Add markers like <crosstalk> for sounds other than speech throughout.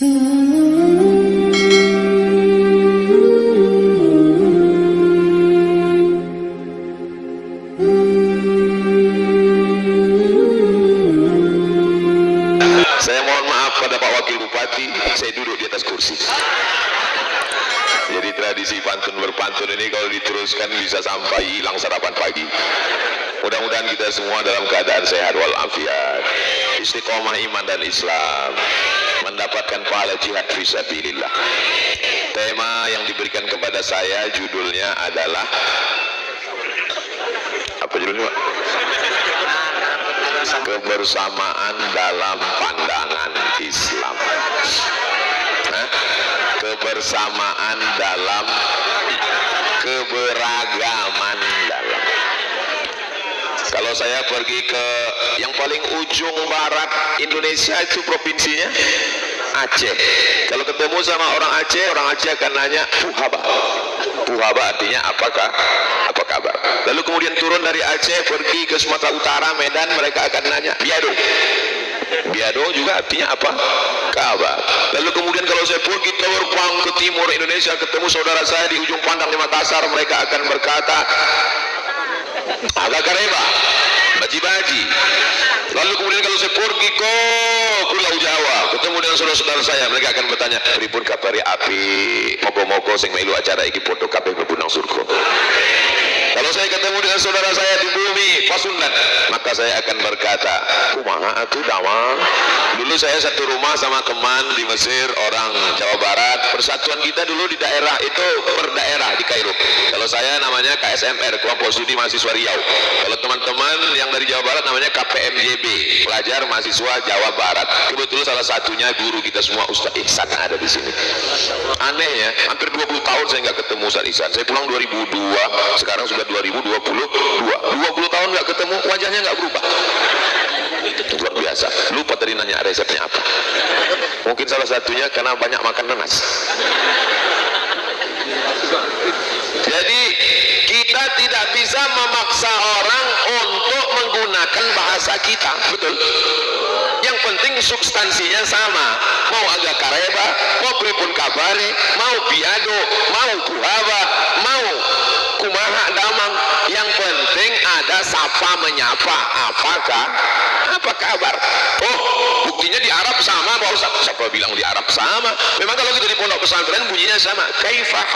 Saya mohon maaf pada Pak Wakil Bupati, saya duduk di atas kursi. Jadi tradisi pantun berpantun ini kalau diteruskan bisa sampai hilang sarapan pagi. Mudah-mudahan kita semua dalam keadaan sehat walafiat, istiqomah iman dan Islam, mendapatkan pahala jihad fisabilillah. Tema yang diberikan kepada saya judulnya adalah apa judulnya? Kebersamaan dalam pandangan Islam kebersamaan dalam keberagaman dalam kalau saya pergi ke yang paling ujung barat Indonesia itu provinsinya Aceh. Kalau ketemu sama orang Aceh orang Aceh akan nanya Puhaba Puhaba artinya apakah apa kabar? Lalu kemudian turun dari Aceh pergi ke Sumatera Utara Medan mereka akan nanya Biado? Biado juga artinya apa? Kabar. Lalu kemudian kalau saya pergi terbang ke timur Indonesia ketemu saudara saya di ujung pandang di Makassar mereka akan berkata agak kareba baji-baji. Lalu kemudian kalau saya pergi ke Pulau Jawa ketemu dengan saudara-saudara saya mereka akan bertanya pripun kabari api? Mogo-mogo sing melu acara iki foto kabeh berbunang surga kalau saya ketemu dengan saudara saya di bumi Pasundan. Maka saya akan berkata kumaha atuh dawang dulu saya satu rumah sama teman di Mesir orang Jawa Barat. Persatuan kita dulu di daerah itu per daerah di Kairo. Kalau saya namanya KSMR kelompok studi mahasiswa Riau. Kalau teman-teman yang dari Jawa Barat namanya KPMJB pelajar mahasiswa Jawa Barat. Kebetulan salah satunya guru kita semua Ustaz Ihsan ada di sini. Aneh ya hampir 20 tahun saya nggak ketemu Ustaz Ihsan. Saya pulang 2002 sekarang sudah 2022 20 tahun nggak ketemu wajahnya nggak berubah. Luar biasa. Lupa tadi nanya resepnya apa. Mungkin salah satunya karena banyak makan nanas. Jadi kita tidak bisa memaksa orang untuk menggunakan bahasa kita. Betul. Yang penting substansinya sama. Mau agak kareba mau pripun kabare mau biado mau kuhaba mau kumaha damang sapa menyapa? Apakah apa kabar? Oh buktinya di Arab sama baru Ustaz. Siapa bilang di Arab sama? Memang kalau kita di pondok pesantren bunyinya sama kaifah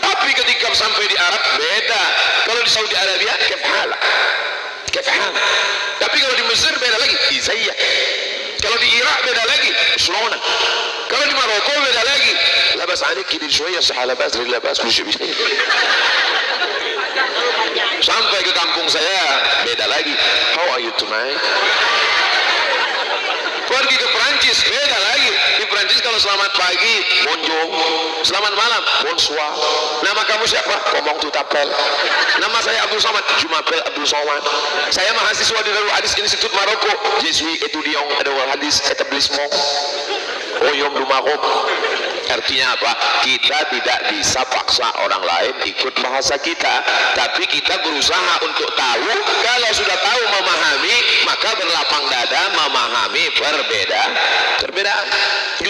tapi ketika sampai di Arab beda. Kalau di Saudi Arabia kefala kefala tapi kalau di Mesir beda lagi izayah kalau di Irak beda lagi Shlona kalau di Maroko beda lagi labas anik kiri shoya sahalabas rilabas labas sampai ke kampung saya beda lagi. How are you tonight? Pergi ke Perancis beda lagi. Di Perancis kalau selamat pagi bonjour selamat malam bonsoir. Nama kamu siapa? Ngomong tutapel. Nama saya Abdul Somad Jumapel Abdul Somad. Saya mahasiswa di Darul Hadis Institut Maroko. Je suis étudiant à Darul Hadis établissement Oyom Dumakom artinya apa? Kita tidak bisa paksa orang lain ikut bahasa kita. Tapi kita berusaha untuk tahu. Kalau sudah tahu memahami maka berlapang dada memahami perbedaan. Perbedaan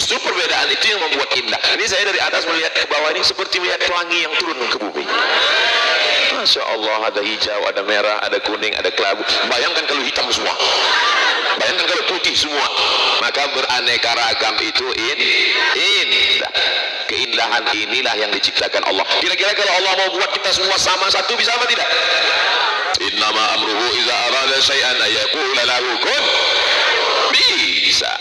justru perbedaan itu yang membuat indah. Ini saya dari atas melihat ke bawah ini seperti melihat pelangi yang turun ke bumi. Masya Allah ada hijau, ada merah, ada kuning, ada kelabu. Bayangkan kalau hitam semua. Bayangkan kalau putih semua. Maka beraneka ragam itu in indah. Keindahan inilah yang diciptakan Allah. Kira-kira kalau Allah mau buat kita semua sama satu bisa apa tidak? Innama amruhu iza arada syai'an ayakula kun. Bisa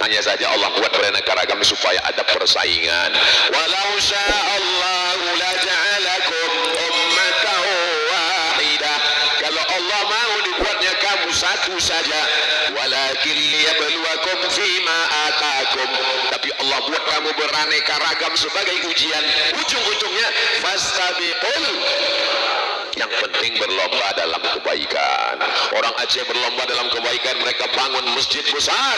hanya saja Allah buat beraneka ragam supaya ada persaingan. Walau sya'allahu la ja'alakum ummatan wahidah kalau Allah mau dibuatnya kamu satu saja. Walakin liyabluwakum fima atakum tapi Allah buat kamu beraneka ragam sebagai ujian. Ujung-ujungnya fastabiqul yang penting berlomba dalam kebaikan. Orang Aceh berlomba dalam kebaikan mereka bangun masjid besar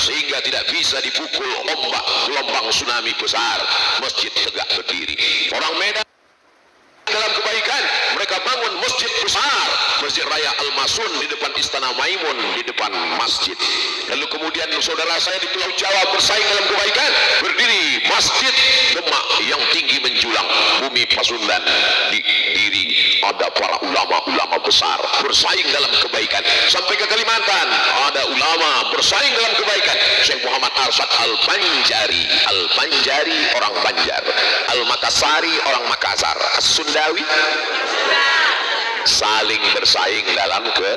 sehingga tidak bisa dipukul ombak gelombang tsunami besar. Masjid tegak berdiri. Orang Medan dalam kebaikan mereka bangun masjid besar Masjid Raya Al-Masun di depan Istana Maimun di depan masjid. Lalu kemudian saudara saya di Pulau Jawa bersaing dalam kebaikan berdiri Masjid Demak yang tinggi menjulang bumi Pasundan di diri ada para ulama-ulama besar bersaing dalam kebaikan. Sampai ke Kalimantan ada ulama bersaing dalam kebaikan. Syekh Muhammad Arsyad Al-Banjari Al-Banjari orang Banjar Al-Makassari orang Makassar As-Sundawi saling bersaing dalam ke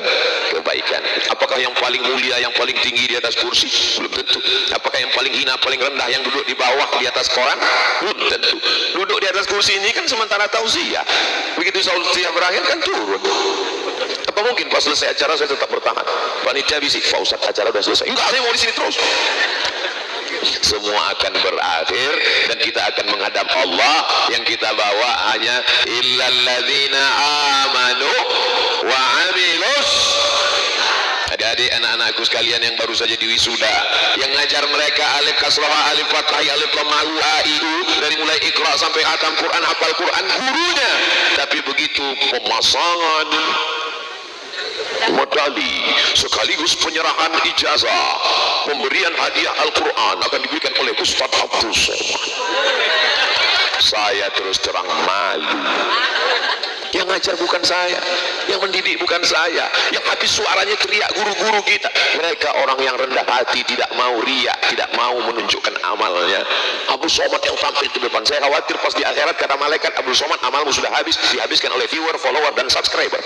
kebaikan. Apakah yang paling mulia yang paling tinggi di atas kursi? Belum tentu. Apakah yang paling hina paling rendah yang duduk di bawah di atas koran? Belum tentu. Duduk di atas kursi ini kan sementara tausiah. Begitu tausiah berakhir kan turun. Apa mungkin pas selesai acara saya tetap bertahan? Panitia bisik Pak Ustaz acara sudah selesai. Enggak saya mau di sini terus. Semua akan berakhir dan kita akan menghadap Allah. Yang kita bawa hanya illalladzina anak-anakku sekalian yang baru saja diwisuda yang ngajar mereka alif kasrah alif fathah alif lamah aiu dari mulai ikra sampai hatam Quran hafal Quran gurunya. Tapi begitu pemasangan medali sekaligus penyerahan ijazah pemberian hadiah Al-Quran akan diberikan oleh Ustaz Abdul Somad. Saya terus terang malu yang ngajar bukan saya. Yang mendidik bukan saya. Yang habis suaranya teriak guru-guru kita. Mereka orang yang rendah hati tidak mau riak tidak mau menunjukkan amalnya. Abu Somad yang tampil di depan. Saya khawatir pas di akhirat kata malaikat Abu Somad amalmu sudah habis. Dihabiskan oleh viewer, follower dan subscriber.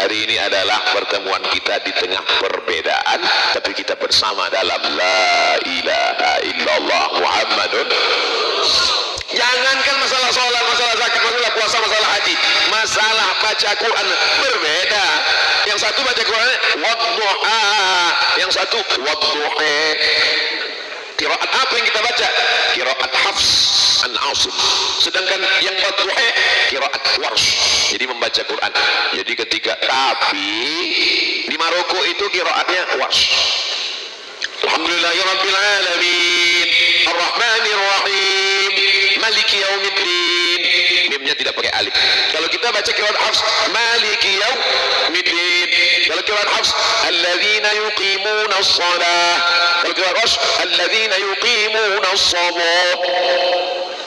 Hari ini adalah pertemuan kita di tengah perbedaan tapi kita bersama dalam la ilaha illallah Muhammadun jangankan masalah sholat, masalah zakat, masalah puasa, masalah haji. Masalah baca Quran berbeda. Yang satu baca Quran wadduha yang satu wadduha kiraat apa yang kita baca? Kiraat hafs an asim sedangkan yang wadduha kiraat warsh. Jadi membaca Quran. Jadi ketika tapi di Maroko itu kiraatnya warsh. Alhamdulillahirrabbilalamin Ar-Rahmanirrahim Maliki yaumiddin. Mimnya tidak pakai alif. Kalau kita baca kiraat Hafs Maliki yaumiddin. Kalau kiraat Hafs Alladzina yuqimuna as-salah Kalau kiraat Hafs Alladzina yuqimuna as-salah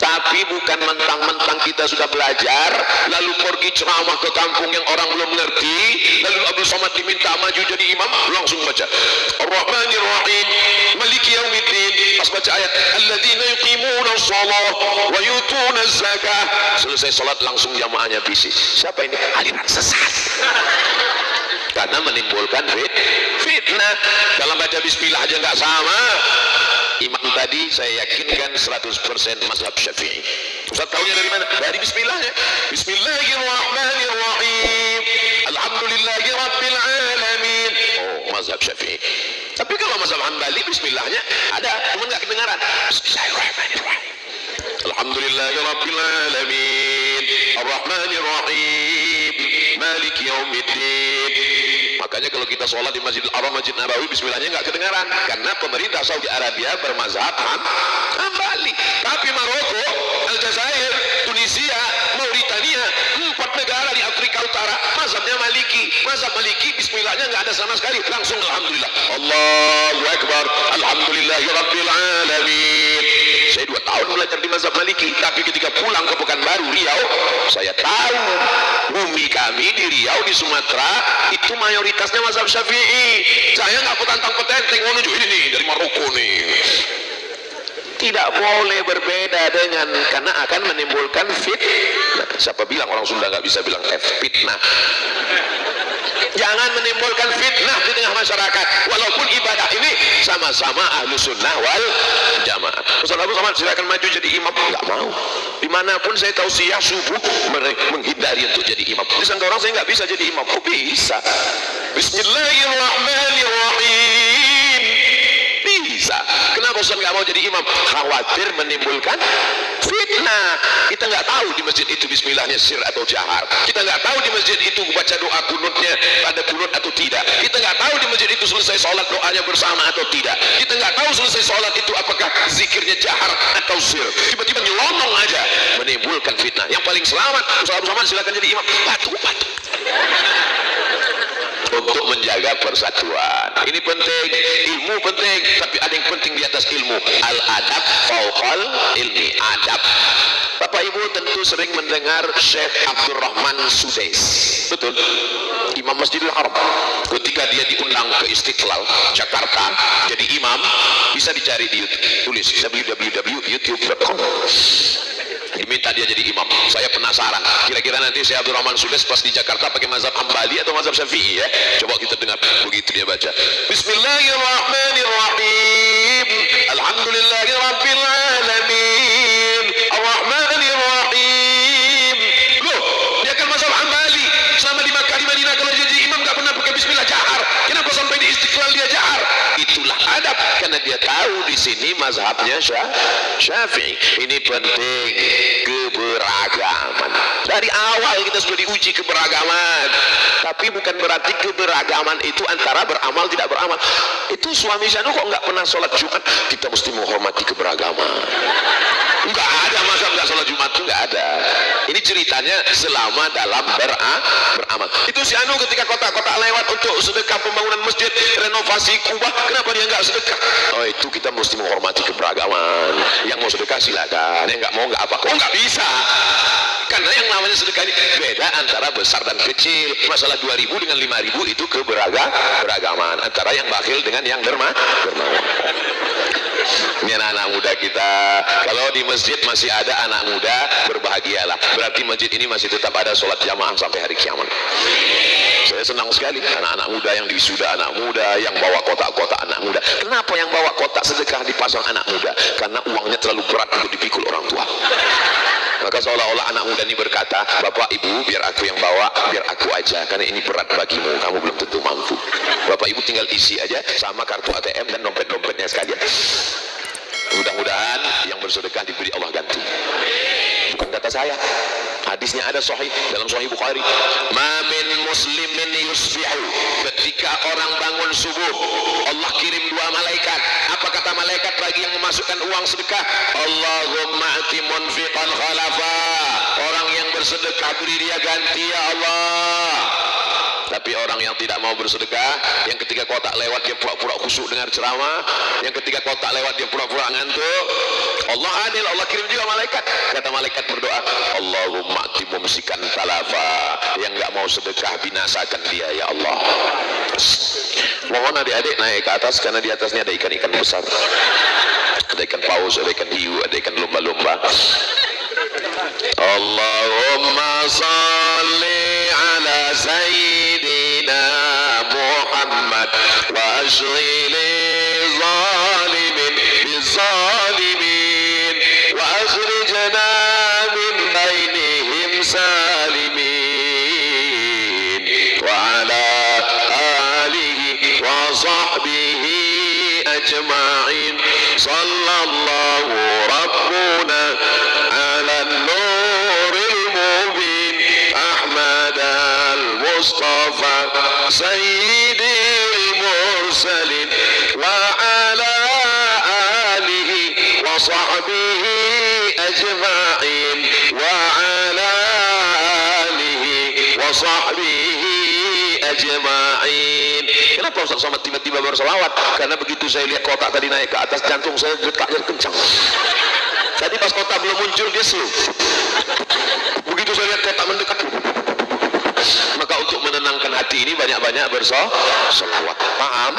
tapi bukan mentang-mentang kita sudah belajar lalu pergi ceramah ke kampung yang orang belum mengerti lalu Abdul Somad diminta maju jadi imam langsung baca. Ar-Rahmanir Rahim Maliki Yaumiddin. Pas baca ayat alladzina yuqimuna shalah wa yutuna zakah selesai salat langsung jamaahnya bisik. Siapa ini? Aliran sesat. <laughs> Karena menimbulkan fit, fitnah. Dalam baca bismillah aja nggak sama imam tadi saya yakinkan 100% mazhab syafi'i. Ustaz tahunya dari mana? dari bismillahnya bismillahirrahmanirrahim. Alhamdulillahi oh mazhab syafi'i. Tapi kalau mazhab hanbali bismillahnya ada. Cuma nggak kedengaran. Bismillahirrahmanirrahim. Alhamdulillahi rabbil arrahmanirrahim. Maliki yaumiddin makanya kalau kita sholat di Masjid Al-Haram Masjid Nabawi bismillahnya nggak kedengaran. Karena pemerintah Saudi Arabia bermazhab Hambali. Tapi Maroko Aljazair Tunisia Mauritania empat negara di Utara. Mazhabnya Maliki. Mazhab Maliki bismillahnya nggak ada sama sekali. Langsung Alhamdulillah. Allahu Akbar. Alhamdulillahirabbil alamin. Saya dua tahun belajar di mazhab Maliki. Tapi ketika pulang ke Pekanbaru Riau saya tahu bumi kami di Riau di Sumatera itu mayoritasnya mazhab Syafi'i. Saya nggak petantang petenteng mau nunjuk ini nih dari Maroko nih tidak boleh berbeda dengan karena akan menimbulkan fit siapa bilang orang Sunda nggak bisa bilang F fitnah. Jangan menimbulkan fitnah di tengah masyarakat. Walaupun ibadah ini sama-sama ahlu sunnah wal jamaah. Ustaz Abu Samad silakan maju jadi imam. Nggak mau. Di mana pun saya tahu siang subuh menghindari untuk jadi imam. Di orang saya nggak bisa jadi imam. Oh bisa? Bismillahirrahmanirrahim Ustaz nggak mau jadi imam. Khawatir menimbulkan fitnah. Kita nggak tahu di masjid itu bismillahnya sir atau jahar. Kita nggak tahu di masjid itu baca doa kunutnya ada kunut atau tidak. Kita nggak tahu di masjid itu selesai sholat doanya bersama atau tidak. Kita nggak tahu selesai sholat itu apakah zikirnya jahar atau sir. Tiba-tiba nyelonong aja. Menimbulkan fitnah. Yang paling selamat Ustaz Abdul silakan jadi imam. Patuh patuh untuk menjaga persatuan. Ini penting ilmu penting tapi ada yang penting di atas ilmu. Al adab fauqal ilmi adab. Bapak Ibu tentu sering mendengar Syekh Abdurrahman Sudais. Betul. Imam Masjidil Haram. Ketika dia diundang ke Istiqlal Jakarta jadi imam bisa dicari di YouTube. Tulis www.youtube.com diminta dia jadi imam. Saya penasaran. Kira-kira nanti saya Abdul Rahman Sudes pas di Jakarta pakai mazhab Hambali atau mazhab Syafi'i ya? Coba kita dengar begitu dia baca. Bismillahirrahmanirrahim. Alhamdulillahirrahmanirrahim dia tahu di sini mazhabnya Syafi'i. Ini penting keberagaman. Dari awal kita sudah diuji keberagaman. Tapi bukan berarti keberagaman itu antara beramal tidak beramal. Itu suami Zanu kok nggak pernah sholat Jumat? Kita mesti menghormati keberagaman nggak ada masa nggak sholat Jumat itu nggak ada. Ini ceritanya selama dalam bera, beramal. Itu si Anu ketika kota-kota lewat untuk sedekah pembangunan masjid renovasi kubah kenapa dia nggak sedekah? Oh itu kita mesti menghormati keberagaman. Yang mau sedekah silakan. Yang nggak mau nggak apa oh nggak bisa karena yang namanya sedekah ini beda antara besar dan kecil. Masalah 2000 dengan 5000 itu keberagaman. Antara yang bakil dengan yang derma dermawan. Ini anak-anak muda kita. Kalau di masjid masih ada anak muda berbahagialah. Berarti masjid ini masih tetap ada sholat jamaah sampai hari kiamat. Saya senang sekali. Anak-anak muda yang disuda anak muda yang bawa kotak-kotak anak muda. Kenapa yang bawa kotak sedekah dipasang anak muda? Karena uangnya terlalu berat untuk dipikul orang tua maka ini berkata bapak ibu biar aku yang bawa biar aku aja karena ini berat bagimu. Kamu belum tentu mampu. Bapak ibu tinggal isi aja sama kartu ATM dan dompet-dompetnya sekalian. Mudah-mudahan yang bersedekah diberi Allah ganti. Bukan kata saya. Hadisnya ada sahih dalam sahih Bukhari. Mamin muslimin yusbihu. Ketika orang bangun subuh Allah kirim dua malaikat. Apa kata malaikat memasukkan uang sedekah. Allahumma ati munfiqan khalafa. Orang yang bersedekah beri dia ganti ya Allah. Tapi orang yang tidak mau bersedekah yang ketika kotak lewat dia pura-pura khusyuk dengar ceramah yang ketika kotak lewat dia pura-pura ngantuk. Allah adil Allah kirim juga malaikat. Kata malaikat berdoa Allahumma timumsikan talafa yang gak mau sedekah binasakan dia ya Allah. Mohon adik-adik naik ke atas karena di atasnya ada ikan-ikan besar ada ikan paus, ada ikan hiu, ada ikan lumba-lumba. Allahumma salli ala sayyidina Muhammad wa ashghil المصطفى سيد المرسلين وعلى آله وصحبه أجمعين وعلى آله وصحبه أجمعين Kenapa Ustaz Somad tiba-tiba bersolawat? Karena begitu saya lihat kotak tadi naik ke atas jantung saya detaknya kencang. Tadi pas kota belum muncul dia slow. Begitu saya lihat kota mendekat. banyak-banyak bersolawat. Paham?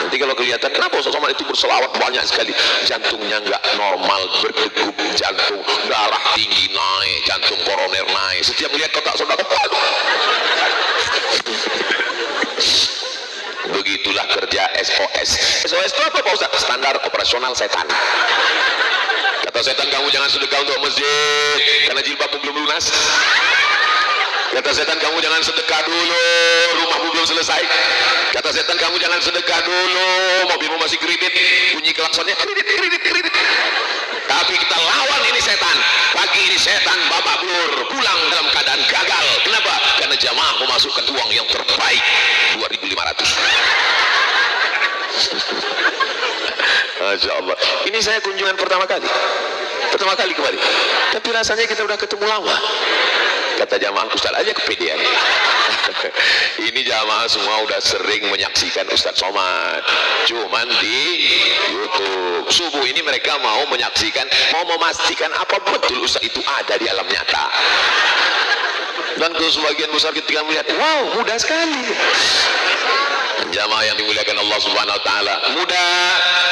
Nanti kalau kelihatan kenapa Ustaz Somad itu bersolawat banyak sekali. Jantungnya nggak normal, berdegup jantung, darah tinggi naik, jantung koroner naik. Setiap melihat kotak saudara, begitulah kerja SOS SOS itu apa Pak Ustaz? standar operasional setan kata setan kamu jangan sedekah untuk masjid karena jilbabmu belum lunas kata setan kamu jangan sedekah dulu selesai. Kata setan kamu jangan sedekah dulu mobilmu masih kredit. Bunyi klaksonnya kredit kredit kredit. Tapi kita lawan ini setan. Pagi ini setan babak blur pulang dalam keadaan gagal. Kenapa? karena jamaah memasukkan uang yang terbaik 2500 Allah. Ini saya kunjungan pertama kali. Pertama kali kembali tapi rasanya kita udah ketemu lama Kata jamaah Ustaz aja kepedean. <laughs> Ini jamaah semua udah sering menyaksikan Ustaz Somad. Cuman di YouTube. Subuh ini mereka mau menyaksikan, mau memastikan apa betul Ustaz itu ada di alam nyata. Dan ke sebagian besar ketika melihat, wow mudah sekali jamaah yang dimuliakan Allah subhanahu wa ta'ala. Mudah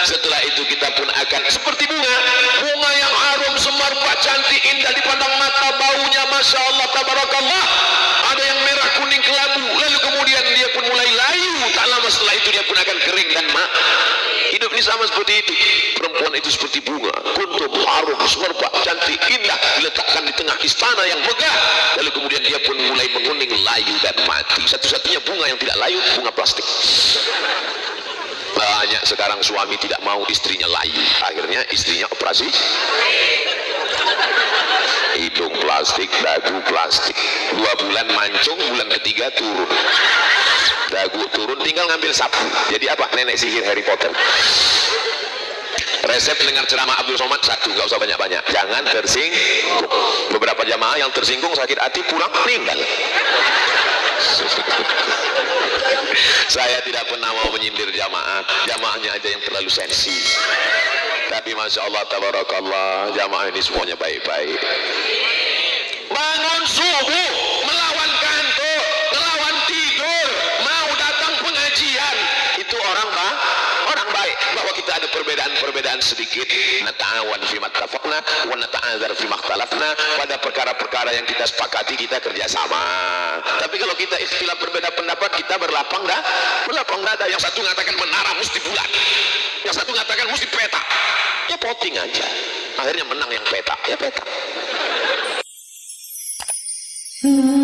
setelah itu kita pun akan seperti bunga. Bunga yang harum semerbak cantik indah dipandang mata baunya Masya Allah tabarakallah. Ada yang merah kuning kelabu. Lalu kemudian dia pun mulai layu. Tak lama setelah itu dia pun akan kering dan hidup ini sama seperti itu. Perempuan itu seperti bunga kuntum harum semerbak cantik indah diletakkan di tengah istana yang megah. Lalu kemudian dia pun mulai menguning layu dan mati. Satu-satunya bunga yang tidak layu bunga plastik. Banyak sekarang suami tidak mau istrinya layu. Akhirnya istrinya operasi. Hidung plastik dagu plastik. Dua bulan mancung bulan ketiga turun dagu turun tinggal ngambil sapu. Jadi apa? Nenek sihir Harry Potter. Resep dengar ceramah Abdul Somad satu nggak usah banyak-banyak. Jangan tersinggung. Beberapa jamaah yang tersinggung sakit hati pulang meninggal. Saya tidak pernah mau menyindir jamaah. Jamaahnya aja yang terlalu sensi. Tapi Masya Allah Tabarakallah jamaah ini semuanya baik-baik. Bangun subuh ada perbedaan-perbedaan sedikit. Nata'awan fi mattafaqna wa nata'adzar fi makhtalafna. Pada perkara-perkara yang kita sepakati kita kerjasama. Tapi kalau kita istilah berbeda pendapat kita berlapang dah. Berlapang dada yang satu mengatakan menara mesti bulan yang satu mengatakan mesti peta ya voting aja. Akhirnya menang yang peta ya peta hmm.